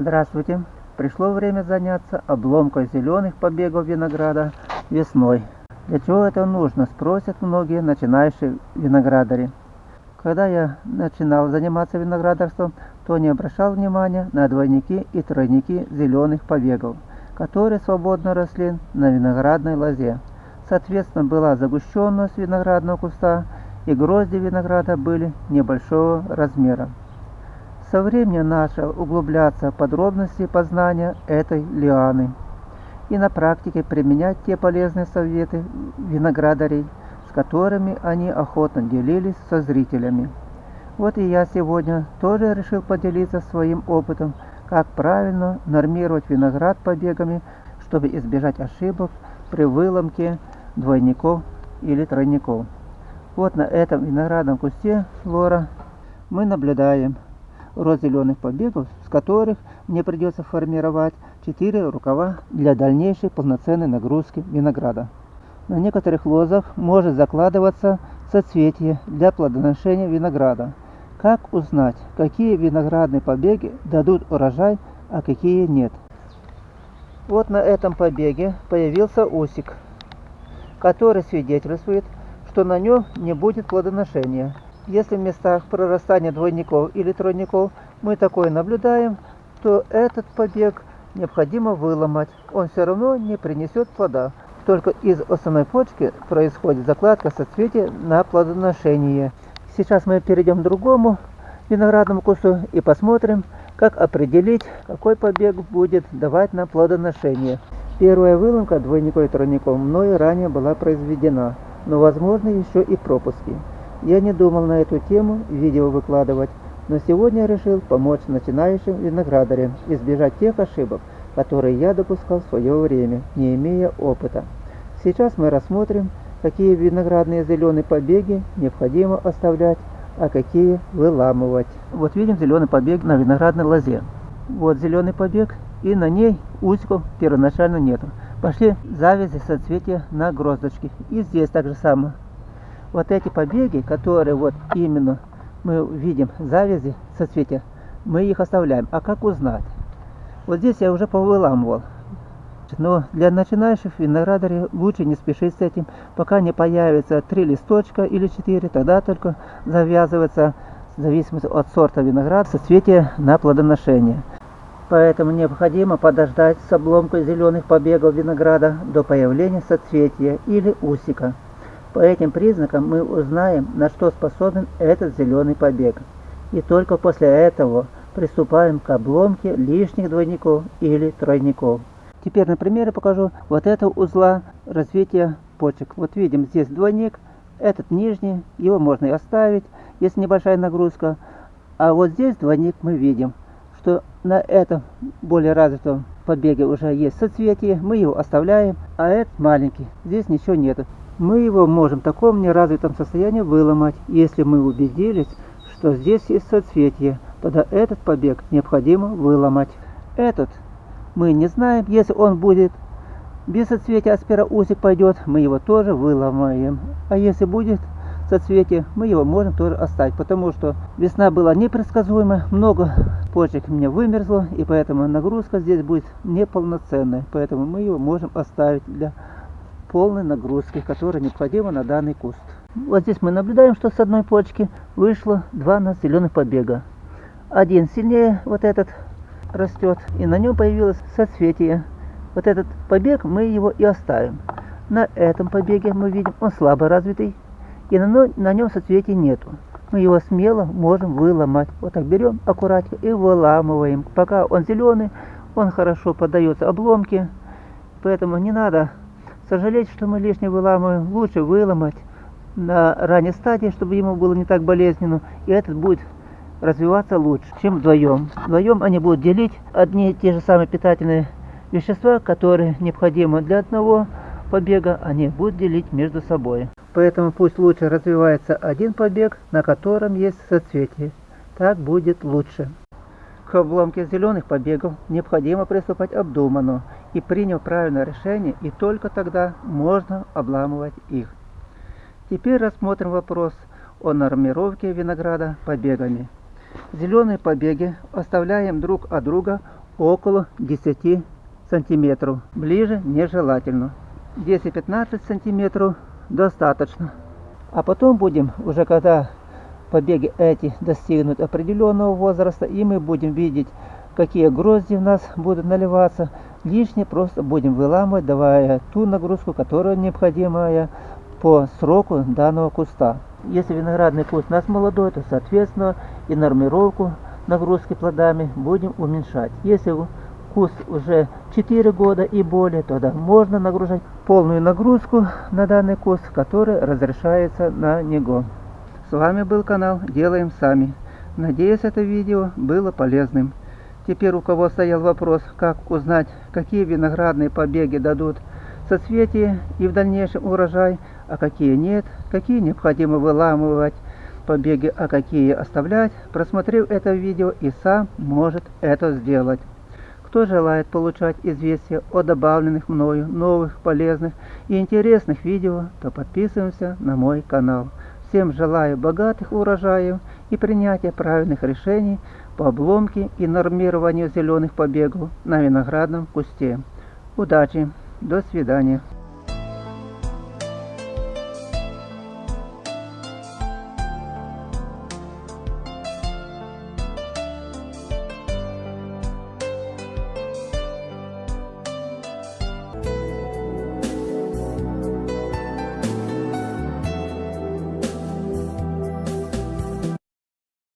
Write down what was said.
Здравствуйте! Пришло время заняться обломкой зеленых побегов винограда весной. Для чего это нужно, спросят многие начинающие виноградари. Когда я начинал заниматься виноградарством, то не обращал внимания на двойники и тройники зеленых побегов, которые свободно росли на виноградной лозе. Соответственно, была загущенность виноградного куста, и грозди винограда были небольшого размера. Со временем начал углубляться в подробности познания этой лианы и на практике применять те полезные советы виноградарей, с которыми они охотно делились со зрителями. Вот и я сегодня тоже решил поделиться своим опытом, как правильно нормировать виноград побегами, чтобы избежать ошибок при выломке двойников или тройников. Вот на этом виноградном кусте флора мы наблюдаем рост зеленых побегов, с которых мне придется формировать 4 рукава для дальнейшей полноценной нагрузки винограда. На некоторых лозах может закладываться соцветие для плодоношения винограда. Как узнать, какие виноградные побеги дадут урожай, а какие нет? Вот на этом побеге появился усик, который свидетельствует, что на нем не будет плодоношения. Если в местах прорастания двойников или тройников мы такое наблюдаем, то этот побег необходимо выломать. Он все равно не принесет плода. Только из основной почки происходит закладка соцветия на плодоношение. Сейчас мы перейдем к другому виноградному кусту и посмотрим, как определить, какой побег будет давать нам плодоношение. Первая выломка двойников и тройников мною ранее была произведена, но возможны еще и пропуски. Я не думал на эту тему видео выкладывать, но сегодня решил помочь начинающим виноградарям избежать тех ошибок, которые я допускал в свое время, не имея опыта. Сейчас мы рассмотрим, какие виноградные зеленые побеги необходимо оставлять, а какие выламывать. Вот видим зеленый побег на виноградной лозе. Вот зеленый побег, и на ней усиков первоначально нету. Пошли завязи соцветия на гроздочке. И здесь так же самое вот эти побеги, которые вот именно мы видим завязи соцветия, мы их оставляем. А как узнать? Вот здесь я уже повыламывал. Но для начинающих виноградарей лучше не спешить с этим, пока не появится три листочка или четыре, тогда только завязывается, в зависимости от сорта винограда, соцветие на плодоношение. Поэтому необходимо подождать с обломкой зеленых побегов винограда до появления соцветия или усика. По этим признакам мы узнаем, на что способен этот зеленый побег. И только после этого приступаем к обломке лишних двойников или тройников. Теперь на примере покажу вот этого узла развития почек. Вот видим здесь двойник, этот нижний, его можно и оставить, если небольшая нагрузка. А вот здесь двойник мы видим, что на этом более развитом побеге уже есть соцветие, мы его оставляем, а этот маленький, здесь ничего нету мы его можем в таком неразвитом состоянии выломать, если мы убедились, что здесь есть соцветие, тогда этот побег необходимо выломать. Этот мы не знаем, если он будет без соцветия аспироусик пойдет, мы его тоже выломаем. А если будет соцветие, мы его можем тоже оставить, потому что весна была непредсказуемая, много почек мне вымерзло, и поэтому нагрузка здесь будет неполноценная, поэтому мы его можем оставить для полной нагрузки, которая необходима на данный куст. Вот здесь мы наблюдаем, что с одной почки вышло два зеленых побега. Один сильнее вот этот растет, и на нем появилось соцветие. Вот этот побег мы его и оставим. На этом побеге мы видим, он слабо развитый, и на, нем соцветий нету. Мы его смело можем выломать. Вот так берем аккуратненько и выламываем. Пока он зеленый, он хорошо поддается обломке, поэтому не надо Сожалеть, что мы лишнее выламываем, лучше выломать на ранней стадии, чтобы ему было не так болезненно, и этот будет развиваться лучше, чем вдвоем. Вдвоем они будут делить одни и те же самые питательные вещества, которые необходимы для одного побега, они будут делить между собой. Поэтому пусть лучше развивается один побег, на котором есть соцветие. Так будет лучше. К обломке зеленых побегов необходимо приступать обдуманно и приняв правильное решение, и только тогда можно обламывать их. Теперь рассмотрим вопрос о нормировке винограда побегами. Зеленые побеги оставляем друг от друга около 10 сантиметров. Ближе нежелательно. 10-15 сантиметров достаточно. А потом будем, уже когда побеги эти достигнут определенного возраста, и мы будем видеть, какие грозди у нас будут наливаться, лишнее просто будем выламывать, давая ту нагрузку, которая необходимая по сроку данного куста. Если виноградный куст у нас молодой, то соответственно и нормировку нагрузки плодами будем уменьшать. Если куст уже 4 года и более, тогда можно нагружать полную нагрузку на данный куст, который разрешается на него. С вами был канал Делаем Сами. Надеюсь, это видео было полезным. Теперь у кого стоял вопрос, как узнать, какие виноградные побеги дадут соцветие и в дальнейшем урожай, а какие нет, какие необходимо выламывать побеги, а какие оставлять, просмотрев это видео и сам может это сделать. Кто желает получать известия о добавленных мною новых, полезных и интересных видео, то подписываемся на мой канал. Всем желаю богатых урожаев и принятия правильных решений по обломке и нормированию зеленых побегов на виноградном кусте. Удачи! До свидания.